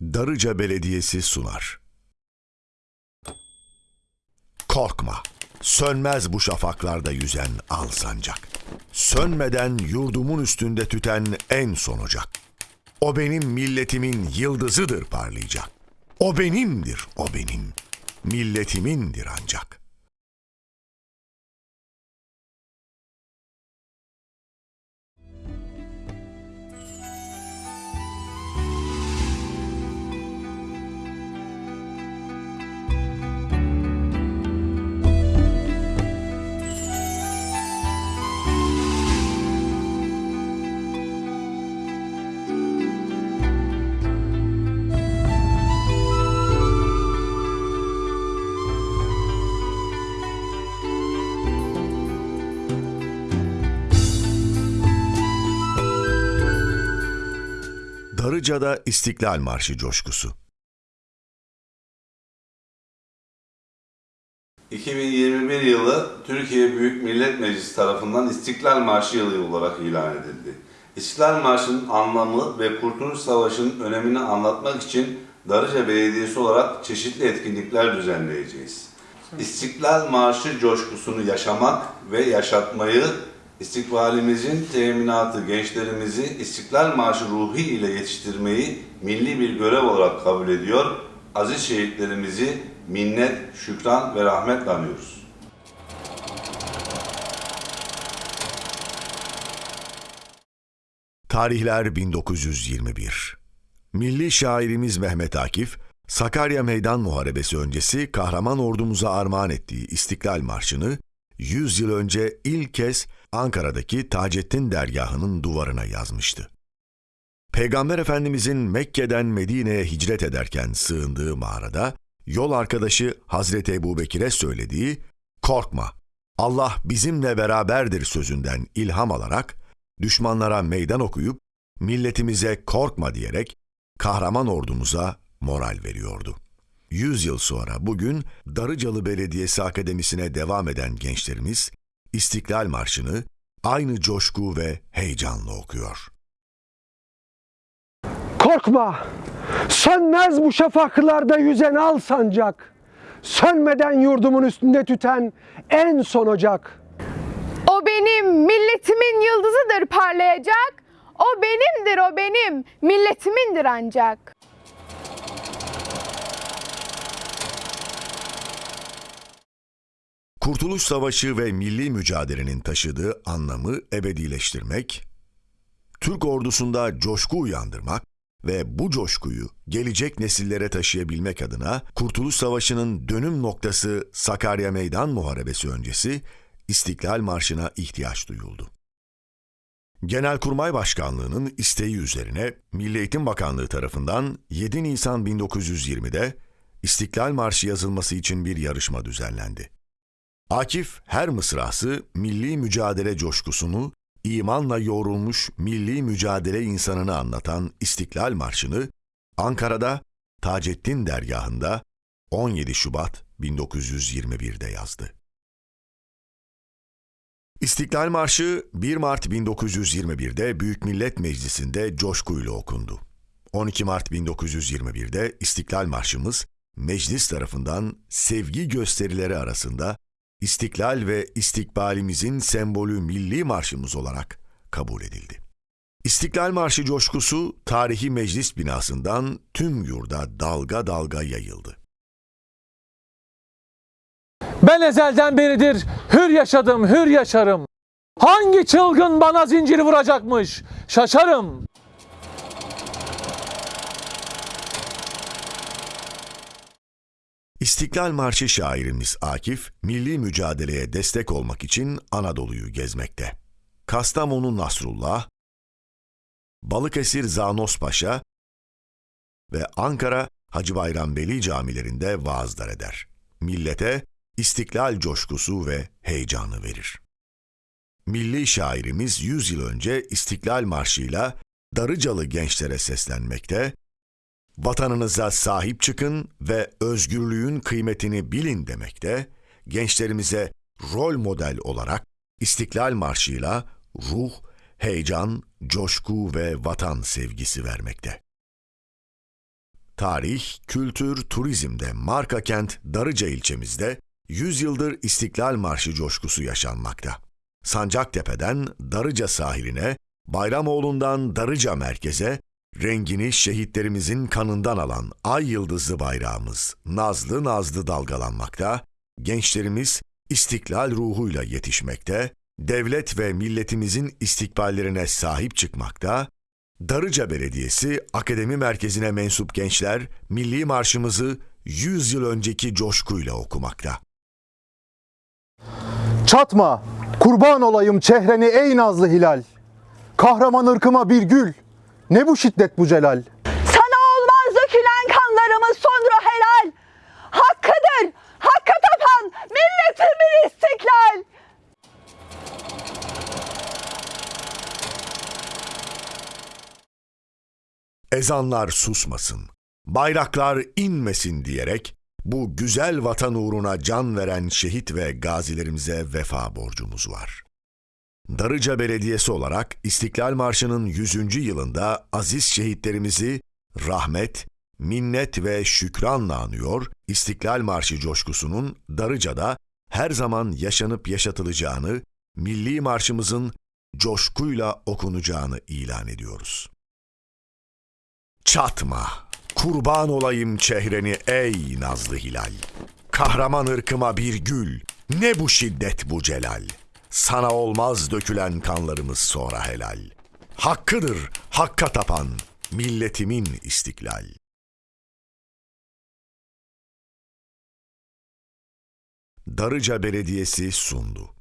Darıca Belediyesi sunar. Korkma, sönmez bu şafaklarda yüzen al sancak. Sönmeden yurdumun üstünde tüten en son ocak. O benim milletimin yıldızıdır parlayacak. O benimdir, o benim. Milletimindir ancak.'' Darıca'da İstiklal Marşı coşkusu. 2021 yılı Türkiye Büyük Millet Meclisi tarafından İstiklal Marşı yılı olarak ilan edildi. İstiklal Marşı'nın anlamı ve Kurtuluş Savaşı'nın önemini anlatmak için Darıca Belediyesi olarak çeşitli etkinlikler düzenleyeceğiz. İstiklal Marşı coşkusunu yaşamak ve yaşatmayı, istikbalimizin teminatı gençlerimizi İstiklal Marşı ruhu ile yetiştirmeyi milli bir görev olarak kabul ediyor, aziz şehitlerimizi minnet, şükran ve rahmetle anıyoruz. Tarihler 1921. Milli şairimiz Mehmet Akif, Sakarya Meydan Muharebesi öncesi kahraman ordumuza armağan ettiği İstiklal Marşı'nı 100 yıl önce ilk kez Ankara'daki Taceddin dergahının duvarına yazmıştı. Peygamber Efendimizin Mekke'den Medine'ye hicret ederken sığındığı mağarada yol arkadaşı Hazreti Ebubekir'e söylediği "Korkma, Allah bizimle beraberdir" sözünden ilham alarak düşmanlara meydan okuyup milletimize korkma diyerek kahraman ordumuza moral veriyordu. Yüz yıl sonra bugün Darıcalı Belediyesi Akademisi'ne devam eden gençlerimiz İstiklal Marşı'nı aynı coşku ve heyecanla okuyor. Korkma, sönmez bu şafaklarda yüzen al sancak. Sönmeden yurdumun üstünde tüten en son ocak. O benim milletimin yıldızıdır parlayacak. O benimdir o benim milletimindir ancak. Kurtuluş Savaşı ve milli mücadelenin taşıdığı anlamı ebedileştirmek, Türk ordusunda coşku uyandırmak ve bu coşkuyu gelecek nesillere taşıyabilmek adına Kurtuluş Savaşı'nın dönüm noktası Sakarya Meydan Muharebesi öncesi İstiklal Marşı'na ihtiyaç duyuldu. Genelkurmay Başkanlığı'nın isteği üzerine Milli Eğitim Bakanlığı tarafından 7 Nisan 1920'de İstiklal Marşı yazılması için bir yarışma düzenlendi. Akif her mısrası milli mücadele coşkusunu, imanla yoğrulmuş milli mücadele insanını anlatan İstiklal Marşı'nı Ankara'da Taceddin dergahında 17 Şubat 1921'de yazdı. İstiklal Marşı 1 Mart 1921'de Büyük Millet Meclisi'nde coşkuyla okundu. 12 Mart 1921'de İstiklal Marşımız meclis tarafından sevgi gösterileri arasında İstiklal ve istikbalimizin sembolü milli marşımız olarak kabul edildi. İstiklal Marşı coşkusu tarihi meclis binasından tüm yurda dalga dalga yayıldı. Ben ezelden beridir hür yaşadım, hür yaşarım. Hangi çılgın bana zinciri vuracakmış? Şaşarım. İstiklal Marşı şairimiz Akif, milli mücadeleye destek olmak için Anadolu'yu gezmekte. Kastamonu Nasrullah, Balıkesir Zanos Paşa ve Ankara Hacı Bayram Veli camilerinde vaazlar eder. Millete istiklal coşkusu ve heyecanı verir. Milli şairimiz 100 yıl önce İstiklal Marşı'yla Darıcalı gençlere seslenmekte, vatanınıza sahip çıkın ve özgürlüğün kıymetini bilin demekte, gençlerimize rol model olarak İstiklal Marşı'yla ruh, heyecan, coşku ve vatan sevgisi vermekte. Tarih, kültür, turizmde marka kent Darıca ilçemizde 100 yıldır İstiklal Marşı coşkusu yaşanmakta. Sancaktepe'den Darıca sahiline, Bayramoğlu'ndan Darıca merkeze, rengini şehitlerimizin kanından alan ay yıldızlı bayrağımız nazlı nazlı dalgalanmakta, gençlerimiz istiklal ruhuyla yetişmekte, devlet ve milletimizin istikballerine sahip çıkmakta, Darıca Belediyesi Akademi Merkezi'ne mensup gençler milli marşımızı 100 yıl önceki coşkuyla okumakta. Çatma, kurban olayım çehreni ey nazlı hilal. Kahraman ırkıma bir gül, ne bu şiddet bu celal. Sana olmaz dökülen kanlarımız sonra helal. Hakkıdır, hakka tapan milletimin istiklal. Ezanlar susmasın, bayraklar inmesin diyerek bu güzel vatan uğruna can veren şehit ve gazilerimize vefa borcumuz var. Darıca Belediyesi olarak İstiklal Marşı'nın 100. yılında aziz şehitlerimizi rahmet, minnet ve şükranla anıyor, İstiklal Marşı coşkusunun Darıca'da her zaman yaşanıp yaşatılacağını, milli marşımızın coşkuyla okunacağını ilan ediyoruz. Çatma, kurban olayım çehreni ey nazlı hilal. Kahraman ırkıma bir gül, ne bu şiddet bu celal. Sana olmaz dökülen kanlarımız sonra helal. Hakkıdır hakka tapan milletimin istiklal. Darıca Belediyesi sundu.